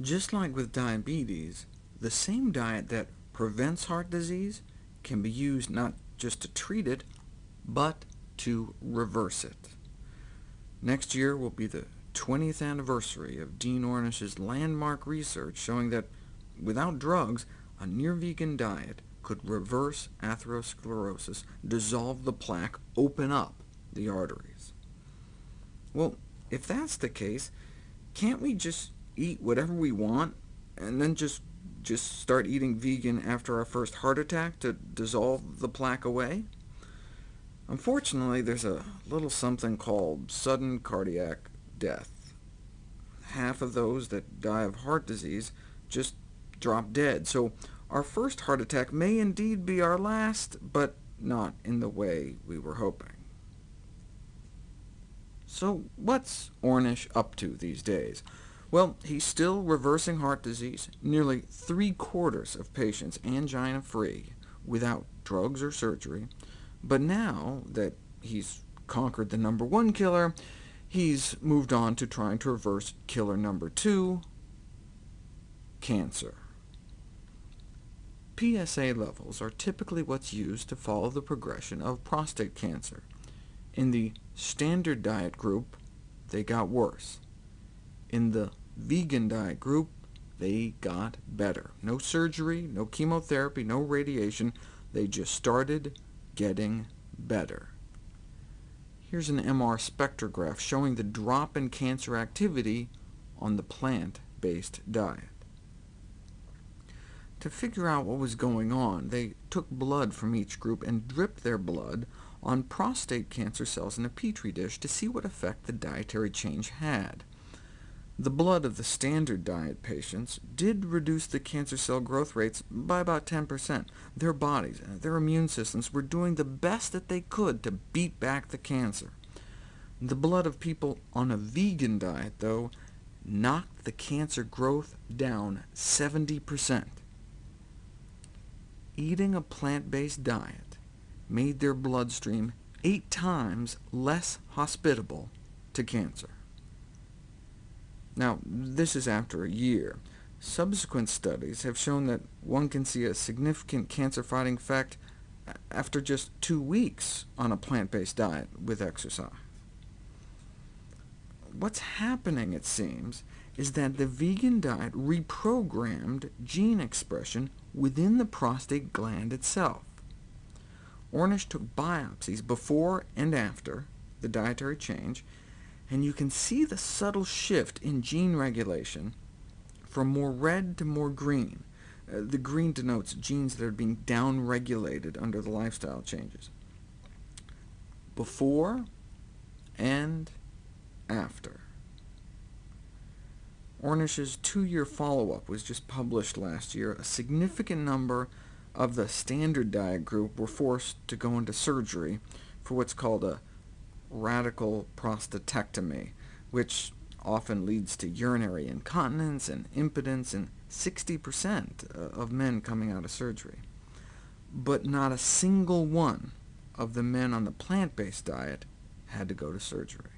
Just like with diabetes, the same diet that prevents heart disease can be used not just to treat it, but to reverse it. Next year will be the 20th anniversary of Dean Ornish's landmark research showing that without drugs, a near-vegan diet could reverse atherosclerosis, dissolve the plaque, open up the arteries. Well, if that's the case, can't we just eat whatever we want, and then just, just start eating vegan after our first heart attack to dissolve the plaque away? Unfortunately, there's a little something called sudden cardiac death. Half of those that die of heart disease just drop dead, so our first heart attack may indeed be our last, but not in the way we were hoping. So what's Ornish up to these days? Well, he's still reversing heart disease, nearly three-quarters of patients angina-free, without drugs or surgery. But now that he's conquered the number one killer, he's moved on to trying to reverse killer number two, cancer. PSA levels are typically what's used to follow the progression of prostate cancer. In the standard diet group, they got worse. In the vegan diet group, they got better. No surgery, no chemotherapy, no radiation. They just started getting better. Here's an MR spectrograph showing the drop in cancer activity on the plant-based diet. To figure out what was going on, they took blood from each group and dripped their blood on prostate cancer cells in a petri dish to see what effect the dietary change had. The blood of the standard diet patients did reduce the cancer cell growth rates by about 10%. Their bodies, uh, their immune systems, were doing the best that they could to beat back the cancer. The blood of people on a vegan diet, though, knocked the cancer growth down 70%. Eating a plant-based diet made their bloodstream eight times less hospitable to cancer. Now, this is after a year. Subsequent studies have shown that one can see a significant cancer-fighting effect after just two weeks on a plant-based diet with exercise. What's happening, it seems, is that the vegan diet reprogrammed gene expression within the prostate gland itself. Ornish took biopsies before and after the dietary change, and you can see the subtle shift in gene regulation from more red to more green. Uh, the green denotes genes that are being downregulated under the lifestyle changes. Before and after. Ornish's two-year follow-up was just published last year. A significant number of the standard diet group were forced to go into surgery for what's called a radical prostatectomy, which often leads to urinary incontinence and impotence in 60% uh, of men coming out of surgery. But not a single one of the men on the plant-based diet had to go to surgery.